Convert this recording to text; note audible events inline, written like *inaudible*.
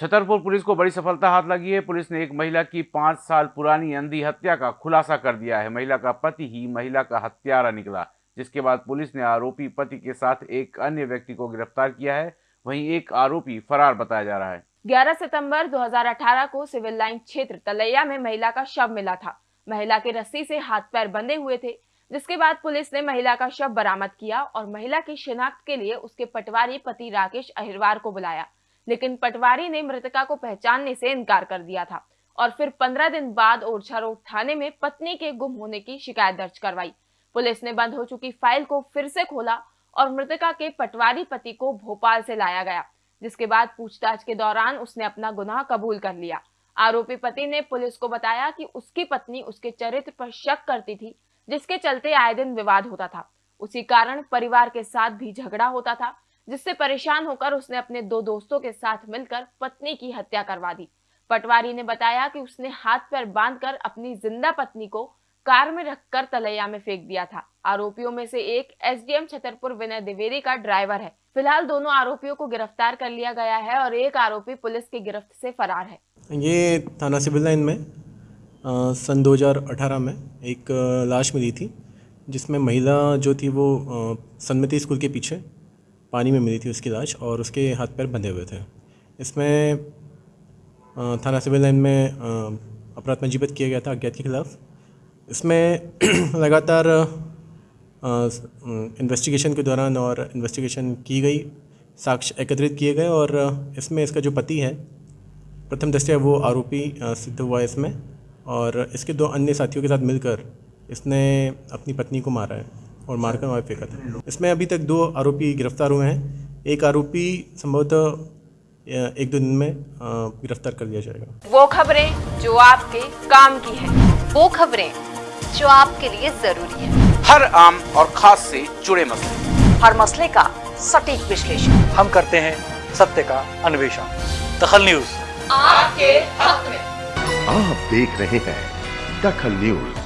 Chhatarpur police को बड़ी सफलता हाथ लगी है। पुलिस ने एक महिला की पाँच साल पुरानी अंधी हत्या का खुलासा कर दिया है। महिला का पति ही महिला का हत्यारा निकला, जिसके बाद पुलिस ने आरोपी पति के साथ एक अन्य व्यक्ति को गिरफ़्तार किया है। वहीं एक आरोपी फरार बताया जा रहा है। 11 सितंबर 2018 को सिविल लाइन क्षेत्र तलैया में महिला का शव मिला था। महिला के रस्सी से हाथ पैर बंधे हुए थे, जिसके बाद पुलिस ने महिला का शव बरामद किया और महिला की शिनाख्त के लिए उसके पटवारी पति राकेश अहिरवार को बुलाया। लेकिन पटवारी ने मृतका को पहचानने से इनकार कर दिया था और फिर पंद्रह दिन बाद ओरछा रोड थाने में पत्नी के गुम होने की शिकायत दर्ज करवाई। पुलिस ने बंद हो चुकी फ़ाइल को फिर से खोला और मृतका के पटवारी पति को भोपाल से लाया गया, जिसके बाद पूछताछ के दौरान उसने अपना गुनाह कबूल कर लिया। आरोपी पति ने पुलिस को बताया कि उसकी पत्नी उसके चरित्र पर शक करती थी, जिसके चलते आए दिन विवाद होता था। उसी कारण परिवार के साथ भी झगड़ा होता था जिससे परेशान होकर उसने अपने दो दोस्तों के साथ मिलकर पत्नी की हत्या करवा दी। पटवारी ने बताया कि उसने हाथ पैर बांधकर अपनी ज़िंदा पत्नी को कार में रखकर तलैया में फेंक दिया था। आरोपियों में से एक एसडीएम छतरपुर विनय द्विवेदी का ड्राइवर है। फ़िलहाल दोनों आरोपियों को गिरफ़्तार कर लिया गया है और एक आरोपी पुलिस की गिरफ्त से फरार है। ये थाना सिविल लाइन में आ, सन 2018 में एक लाश मिली थी जिसमें महिला जो थी वो सन्मति स्कूल के पीछे पानी में मिली थी उसकी लाश और उसके हाथ पैर बंधे हुए थे। इसमें थाना सिविल लाइन में अपराध पंजीबद्ध किया गया था अज्ञात के खिलाफ। इसमें *clears throat* लगातार इन्वेस्टिगेशन के दौरान और इन्वेस्टिगेशन की गई साक्ष्य एकत्रित किए गए और इसमें इसका जो पति है, प्रथम दृष्टया वो आरोपी सिद्ध हुआ इसमें और इसके दो अन्य साथियों के साथ मिलकर इसने अपनी पत्नी को मारा है। और मारकर वहाँ फेंका था। इसमें अभी तक दो आरोपी गिरफ़्तार हुए हैं। एक आरोपी संभवतः एक दो दिन में गिरफ़्तार कर लिया जाएगा। वो खबरें जो आपके काम की है। वो खबरें जो आपके लिए ज़रूरी है। हर आम और खास से जुड़े मसले। हर मसले का सटीक विश्लेषण। हम करते हैं सत्य का अन्वेषण। दखल न्यूज़। आपके हक में आप देख रहे हैं दखल न्यूज़।